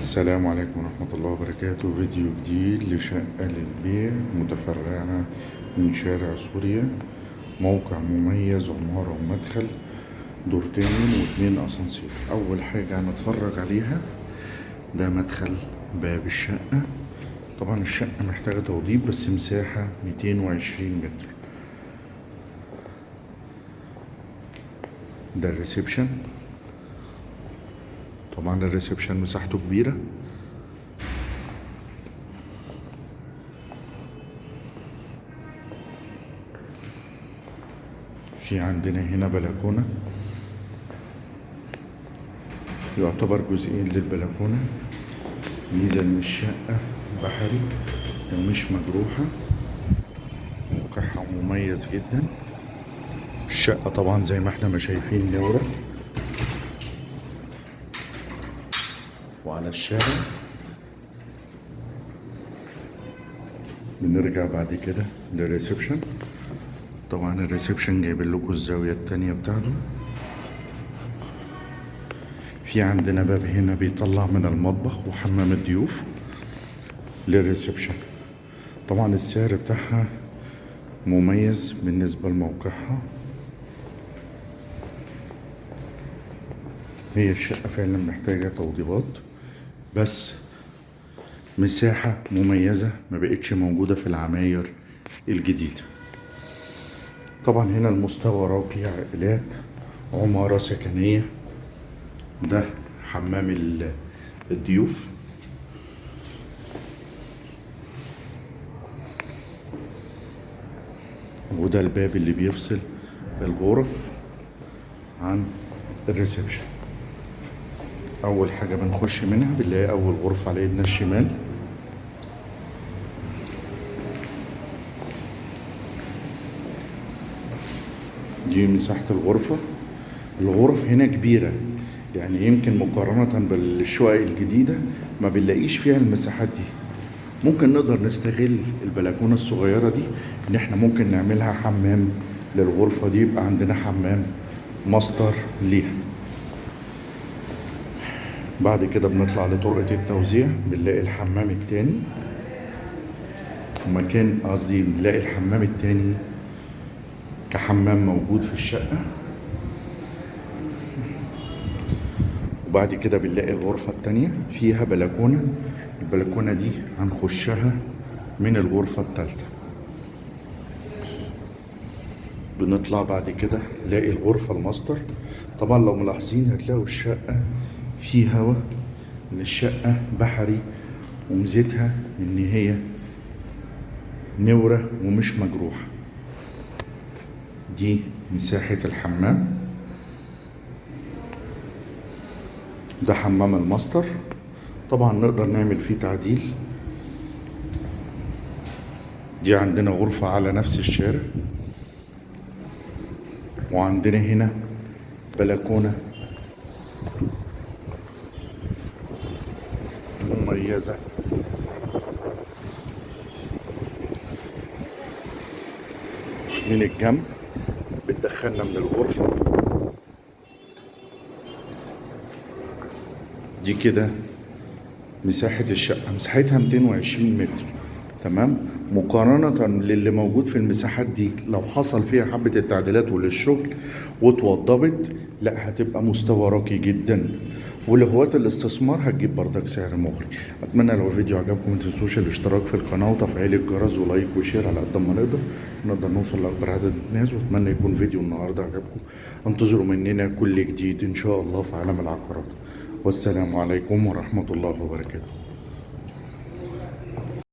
السلام عليكم ورحمة الله وبركاته. فيديو جديد لشقة للبيع متفرعة من شارع سوريا. موقع مميز عمارة ومدخل دورتين واتنين أسانسير. أول حاجة هنتفرج عليها ده مدخل باب الشقة. طبعا الشقة محتاجة توضيب بس مساحة 220 متر. ده ال reception. طبعا ال reception مساحته كبيرة. في عندنا هنا بلكونة. يعتبر جزئين للبلكونة. ميزة إن الشقة بحري ومش مجروحة. موقعها مميز جدا. الشقة طبعا زي ما إحنا شايفين منورة. وعلى الشارع. بنرجع بعد كده لل reception طبعا ال reception جايب لكم الزاوية التانية بتاعته. في عندنا باب هنا بيطلع من المطبخ وحمام الضيوف للريسبشن طبعا السعر بتاعها مميز بالنسبة لموقعها. هي الشقة فعلا محتاجة توضيبات بس مساحة مميزة ما بقتش موجودة في العماير الجديدة. طبعا هنا المستوى راقي عائلات عمارة سكنية. ده حمام ال- الضيوف. وده الباب اللي بيفصل الغرف عن الريسبشن. أول حاجة بنخش منها بنلاقي أول غرفة على ايدنا الشمال. دي مساحه الغرفة. الغرف هنا كبيرة يعني يمكن مقارنة بالشقق الجديدة ما بنلاقيش فيها المساحات دي. ممكن نقدر نستغل البلكونة الصغيرة دي إن إحنا ممكن نعملها حمام للغرفة دي يبقى عندنا حمام ماستر ليها. بعد كده بنطلع لطرقة التوزيع بنلاقي الحمام التاني. ومكان قصدي بنلاقي الحمام التاني كحمام موجود في الشقة. وبعد كده بنلاقي الغرفة التانية فيها بلكونة. البلكونة دي هنخشها من الغرفة التالتة. بنطلع بعد كده نلاقي الغرفة الماستر. طبعا لو ملاحظين هتلاقوا الشقة في هوا ان الشقة بحري وميزتها إن هي نورة ومش مجروحة. دي مساحة الحمام. ده حمام الماستر. طبعا نقدر نعمل فيه تعديل. دي عندنا غرفة على نفس الشارع. وعندنا هنا بلكونة. مميزة. من الجنب بتدخلنا من الغرفة. دي كده مساحة الشقة. مساحتها 220 متر. تمام؟ مقارنة للي موجود في المساحات دي. لو حصل فيها حبة التعديلات وللشغل واتوضبت لا هتبقى مستوى راقي جدا. ولهواة الاستثمار هتجيب بردك سعر مغري. أتمنى لو الفيديو عجبكم متنسوش الاشتراك في القناة وتفعيل الجرس و like و share على قد ما نقدر. نقدر نوصل لأكبر عدد الناس وأتمنى يكون فيديو النهارده عجبكم. انتظروا مننا كل جديد إن شاء الله في عالم العقارات. والسلام عليكم ورحمة الله وبركاته.